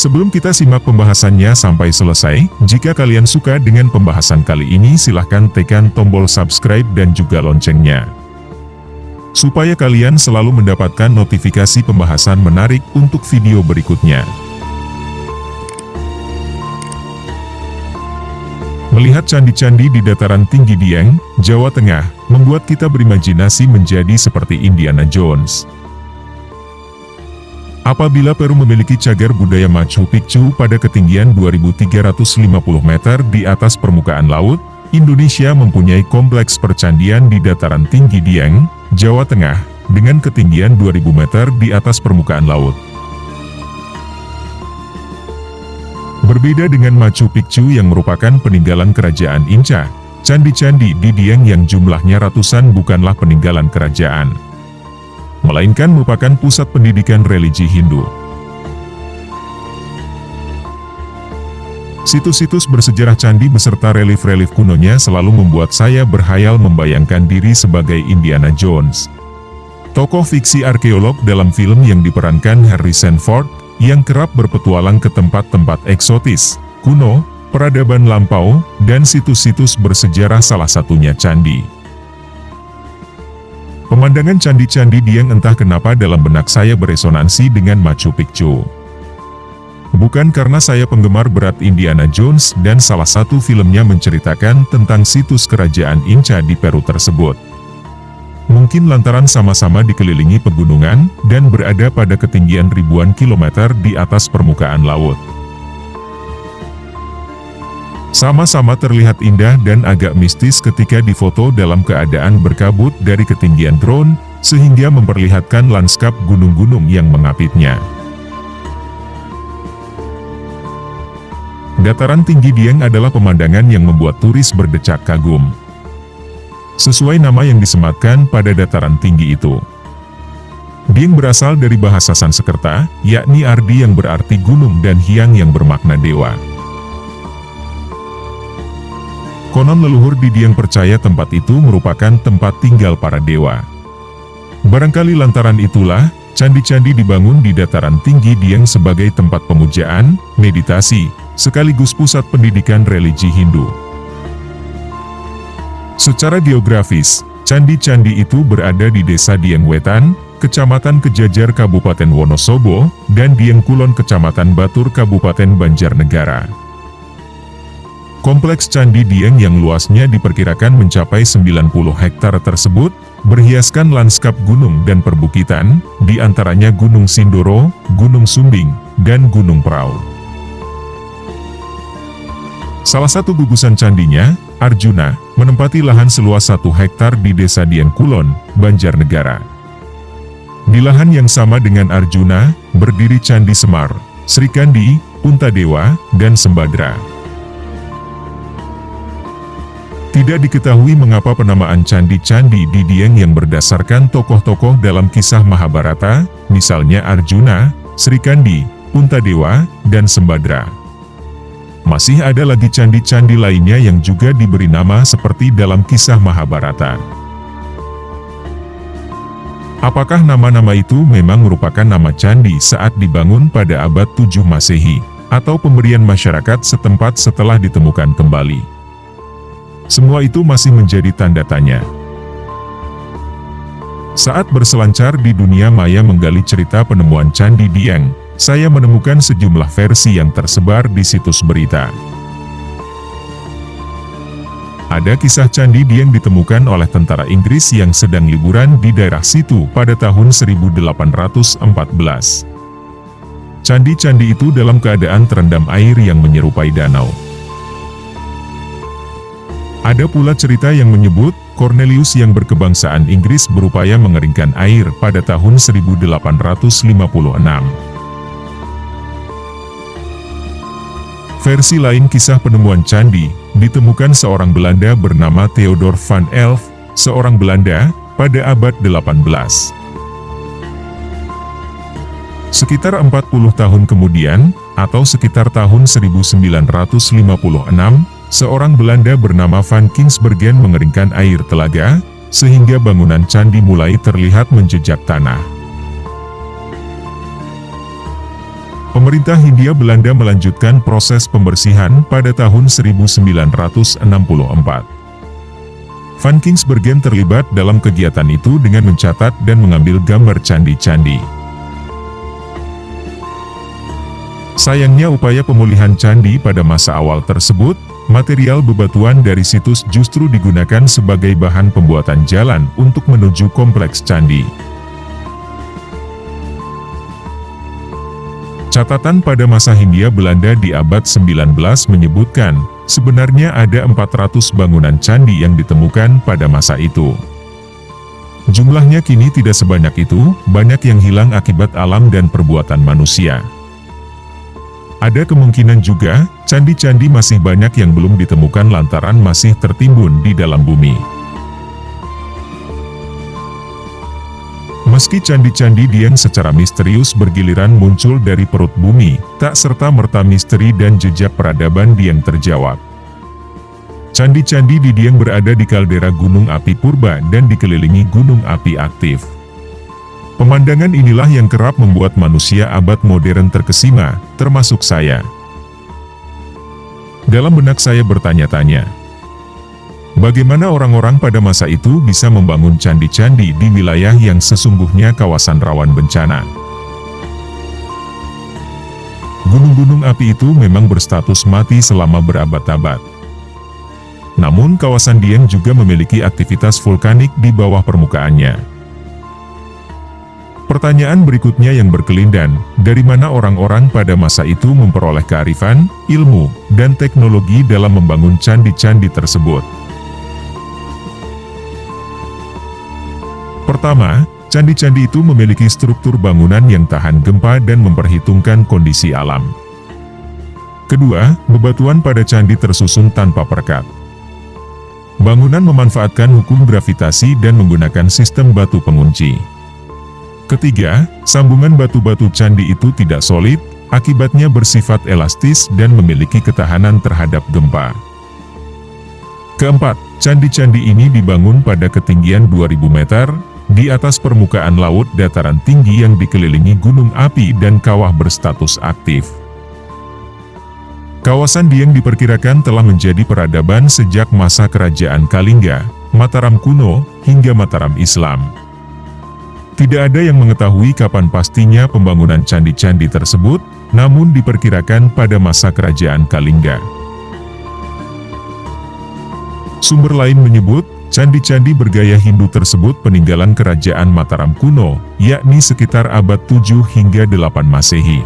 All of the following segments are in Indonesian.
Sebelum kita simak pembahasannya sampai selesai, jika kalian suka dengan pembahasan kali ini silahkan tekan tombol subscribe dan juga loncengnya. Supaya kalian selalu mendapatkan notifikasi pembahasan menarik untuk video berikutnya. Melihat candi-candi di dataran tinggi Dieng, Jawa Tengah, membuat kita berimajinasi menjadi seperti Indiana Jones. Apabila Peru memiliki cagar budaya Machu Picchu pada ketinggian 2350 meter di atas permukaan laut, Indonesia mempunyai kompleks percandian di dataran tinggi Dieng, Jawa Tengah, dengan ketinggian 2000 meter di atas permukaan laut. Berbeda dengan Machu Picchu yang merupakan peninggalan kerajaan Inca, candi-candi di Dieng yang jumlahnya ratusan bukanlah peninggalan kerajaan melainkan merupakan pusat pendidikan religi Hindu. Situs-situs bersejarah candi beserta relief-relief kunonya selalu membuat saya berhayal membayangkan diri sebagai Indiana Jones. Tokoh fiksi arkeolog dalam film yang diperankan Harrison Ford, yang kerap berpetualang ke tempat-tempat eksotis, kuno, peradaban lampau, dan situs-situs bersejarah salah satunya candi. Pemandangan candi-candi Dieng entah kenapa dalam benak saya beresonansi dengan Machu Picchu. Bukan karena saya penggemar berat Indiana Jones dan salah satu filmnya menceritakan tentang situs kerajaan Inca di Peru tersebut. Mungkin lantaran sama-sama dikelilingi pegunungan dan berada pada ketinggian ribuan kilometer di atas permukaan laut. Sama-sama terlihat indah dan agak mistis ketika difoto dalam keadaan berkabut dari ketinggian drone, sehingga memperlihatkan lanskap gunung-gunung yang mengapitnya. Dataran tinggi Dieng adalah pemandangan yang membuat turis berdecak kagum. Sesuai nama yang disematkan pada dataran tinggi itu. Dieng berasal dari bahasa Sanskerta, yakni Ardi yang berarti gunung dan Hyang yang bermakna dewa. Konon leluhur di Dieng percaya tempat itu merupakan tempat tinggal para dewa. Barangkali lantaran itulah, candi-candi dibangun di dataran tinggi Dieng sebagai tempat pemujaan, meditasi, sekaligus pusat pendidikan religi Hindu. Secara geografis, candi-candi itu berada di desa Dieng Wetan, Kecamatan Kejajar Kabupaten Wonosobo, dan Dieng Kulon Kecamatan Batur Kabupaten Banjarnegara. Kompleks Candi Dieng yang luasnya diperkirakan mencapai 90 hektar tersebut, berhiaskan lanskap gunung dan perbukitan, di antaranya Gunung Sindoro, Gunung Sumbing, dan Gunung Prau. Salah satu gugusan candinya, Arjuna, menempati lahan seluas satu hektar di desa Dieng Kulon, Banjarnegara. Di lahan yang sama dengan Arjuna, berdiri Candi Semar, Srikandi, Puntadewa, dan Sembadra. Tidak diketahui mengapa penamaan candi-candi di Dieng yang berdasarkan tokoh-tokoh dalam kisah Mahabharata, misalnya Arjuna, Srikandi, Puntadewa, dan Sembadra. Masih ada lagi candi-candi lainnya yang juga diberi nama seperti dalam kisah Mahabharata. Apakah nama-nama itu memang merupakan nama candi saat dibangun pada abad 7 Masehi, atau pemberian masyarakat setempat setelah ditemukan kembali? Semua itu masih menjadi tanda tanya. Saat berselancar di dunia maya menggali cerita penemuan Candi Dieng, saya menemukan sejumlah versi yang tersebar di situs berita. Ada kisah Candi Dieng ditemukan oleh tentara Inggris yang sedang liburan di daerah situ pada tahun 1814. Candi-candi itu dalam keadaan terendam air yang menyerupai danau. Ada pula cerita yang menyebut, Cornelius yang berkebangsaan Inggris berupaya mengeringkan air pada tahun 1856. Versi lain kisah penemuan candi, ditemukan seorang Belanda bernama Theodor van Elf, seorang Belanda, pada abad 18. Sekitar 40 tahun kemudian, atau sekitar tahun 1956, seorang Belanda bernama Van Kinsbergen mengeringkan air telaga, sehingga bangunan candi mulai terlihat menjejak tanah. Pemerintah Hindia Belanda melanjutkan proses pembersihan pada tahun 1964. Van Kingsbergen terlibat dalam kegiatan itu dengan mencatat dan mengambil gambar candi-candi. Sayangnya upaya pemulihan candi pada masa awal tersebut, material bebatuan dari situs justru digunakan sebagai bahan pembuatan jalan untuk menuju kompleks candi. Catatan pada masa Hindia Belanda di abad 19 menyebutkan, sebenarnya ada 400 bangunan candi yang ditemukan pada masa itu. Jumlahnya kini tidak sebanyak itu, banyak yang hilang akibat alam dan perbuatan manusia. Ada kemungkinan juga, candi-candi masih banyak yang belum ditemukan lantaran masih tertimbun di dalam bumi. Meski candi-candi Dieng secara misterius bergiliran muncul dari perut bumi, tak serta-merta misteri dan jejak peradaban Dieng terjawab. Candi-candi di Dieng berada di kaldera gunung api purba dan dikelilingi gunung api aktif. Pemandangan inilah yang kerap membuat manusia abad modern terkesima, termasuk saya. Dalam benak saya bertanya-tanya, Bagaimana orang-orang pada masa itu bisa membangun candi-candi di wilayah yang sesungguhnya kawasan rawan bencana? Gunung-gunung api itu memang berstatus mati selama berabad-abad. Namun kawasan Dieng juga memiliki aktivitas vulkanik di bawah permukaannya. Pertanyaan berikutnya yang berkelindan, dari mana orang-orang pada masa itu memperoleh kearifan, ilmu, dan teknologi dalam membangun candi-candi tersebut? Pertama, candi-candi itu memiliki struktur bangunan yang tahan gempa dan memperhitungkan kondisi alam. Kedua, bebatuan pada candi tersusun tanpa perekat. Bangunan memanfaatkan hukum gravitasi dan menggunakan sistem batu pengunci. Ketiga, sambungan batu-batu candi itu tidak solid, akibatnya bersifat elastis dan memiliki ketahanan terhadap gempa. Keempat, candi-candi ini dibangun pada ketinggian 2000 meter, di atas permukaan laut dataran tinggi yang dikelilingi gunung api dan kawah berstatus aktif. Kawasan Dieng diperkirakan telah menjadi peradaban sejak masa kerajaan Kalingga, Mataram kuno, hingga Mataram Islam. Tidak ada yang mengetahui kapan pastinya pembangunan candi-candi tersebut, namun diperkirakan pada masa kerajaan Kalingga. Sumber lain menyebut, Candi-candi bergaya Hindu tersebut peninggalan kerajaan Mataram kuno, yakni sekitar abad 7 hingga 8 Masehi.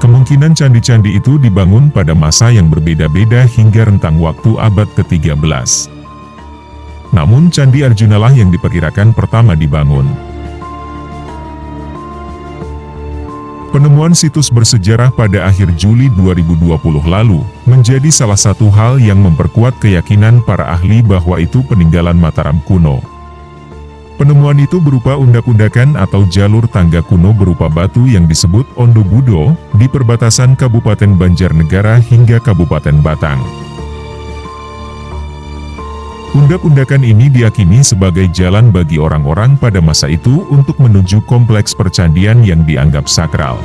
Kemungkinan candi-candi itu dibangun pada masa yang berbeda-beda hingga rentang waktu abad ke-13. Namun Candi Arjunalah yang diperkirakan pertama dibangun. Penemuan situs bersejarah pada akhir Juli 2020 lalu, menjadi salah satu hal yang memperkuat keyakinan para ahli bahwa itu peninggalan Mataram kuno. Penemuan itu berupa undak-undakan atau jalur tangga kuno berupa batu yang disebut Ondo Budo, di perbatasan Kabupaten Banjarnegara hingga Kabupaten Batang. Undak-undakan ini diyakini sebagai jalan bagi orang-orang pada masa itu untuk menuju kompleks percandian yang dianggap sakral.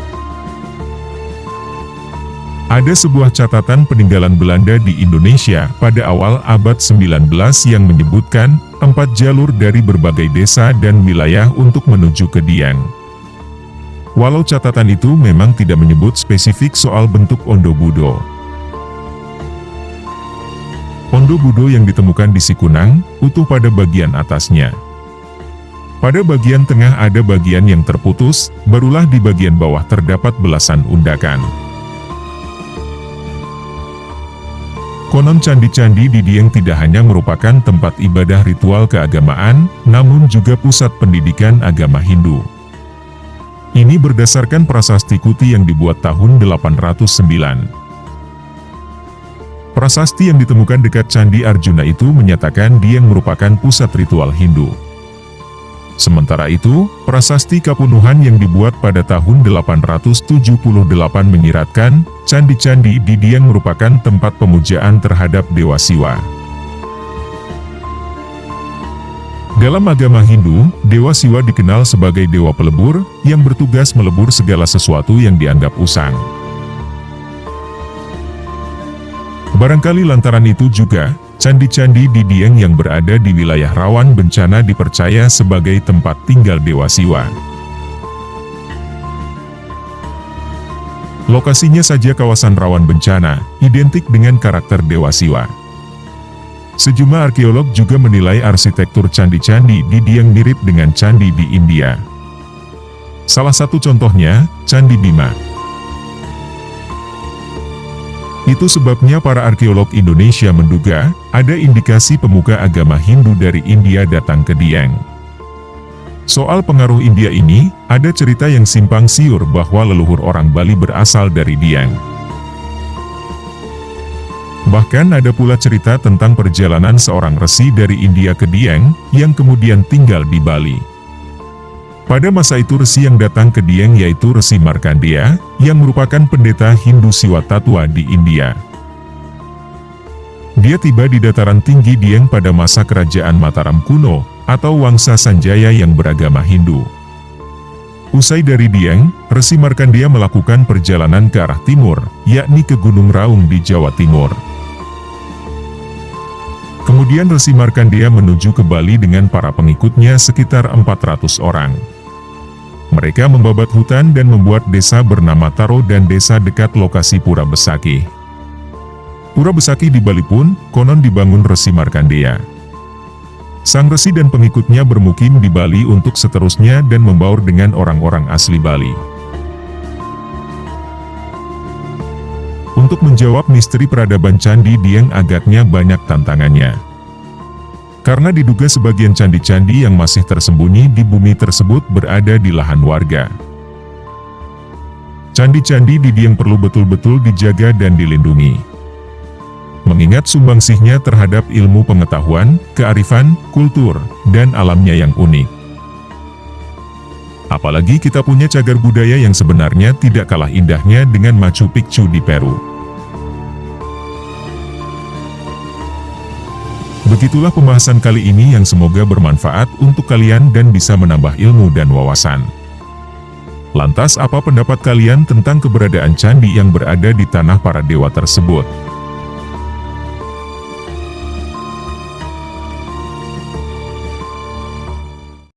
Ada sebuah catatan peninggalan Belanda di Indonesia pada awal abad 19 yang menyebutkan empat jalur dari berbagai desa dan wilayah untuk menuju ke Dieng. Walau catatan itu memang tidak menyebut spesifik soal bentuk Ondo Budo. Pondo Budo yang ditemukan di Sikunang, utuh pada bagian atasnya. Pada bagian tengah ada bagian yang terputus, barulah di bagian bawah terdapat belasan undakan. Konon candi-candi di Dieng tidak hanya merupakan tempat ibadah ritual keagamaan, namun juga pusat pendidikan agama Hindu. Ini berdasarkan prasasti Kuti yang dibuat tahun 809. Prasasti yang ditemukan dekat Candi Arjuna itu menyatakan dia merupakan pusat ritual Hindu. Sementara itu, prasasti Kapunuhan yang dibuat pada tahun 878 menyiratkan, candi-candi di Dieng merupakan tempat pemujaan terhadap Dewa Siwa. Dalam agama Hindu, Dewa Siwa dikenal sebagai dewa pelebur, yang bertugas melebur segala sesuatu yang dianggap usang. Barangkali lantaran itu juga, candi-candi di Dieng yang berada di wilayah rawan bencana dipercaya sebagai tempat tinggal Dewa Siwa. Lokasinya saja kawasan rawan bencana, identik dengan karakter Dewa Siwa. Sejumlah arkeolog juga menilai arsitektur candi-candi di Dieng mirip dengan candi di India. Salah satu contohnya, Candi Bima. Itu sebabnya para arkeolog Indonesia menduga, ada indikasi pemuka agama Hindu dari India datang ke Dieng. Soal pengaruh India ini, ada cerita yang simpang siur bahwa leluhur orang Bali berasal dari Dieng. Bahkan ada pula cerita tentang perjalanan seorang resi dari India ke Dieng, yang kemudian tinggal di Bali. Pada masa itu resi yang datang ke Dieng yaitu Resi Markandeya, yang merupakan pendeta Hindu Siwa Tatua di India. Dia tiba di dataran tinggi Dieng pada masa kerajaan Mataram kuno, atau Wangsa Sanjaya yang beragama Hindu. Usai dari Dieng, Resi Markandeya melakukan perjalanan ke arah timur, yakni ke Gunung Raung di Jawa Timur. Kemudian Resi Markandeya menuju ke Bali dengan para pengikutnya sekitar 400 orang. Mereka membabat hutan dan membuat desa bernama Taro dan desa dekat lokasi Pura Besaki. Pura Besaki di Bali pun, konon dibangun Resi Markandeya. Sang Resi dan pengikutnya bermukim di Bali untuk seterusnya dan membaur dengan orang-orang asli Bali. Untuk menjawab misteri peradaban Candi Dieng agaknya banyak tantangannya. Karena diduga sebagian candi-candi yang masih tersembunyi di bumi tersebut berada di lahan warga. Candi-candi di Dieng perlu betul-betul dijaga dan dilindungi. Mengingat sumbangsihnya terhadap ilmu pengetahuan, kearifan, kultur, dan alamnya yang unik. Apalagi kita punya cagar budaya yang sebenarnya tidak kalah indahnya dengan Machu Picchu di Peru. Begitulah pembahasan kali ini yang semoga bermanfaat untuk kalian dan bisa menambah ilmu dan wawasan. Lantas apa pendapat kalian tentang keberadaan candi yang berada di tanah para dewa tersebut?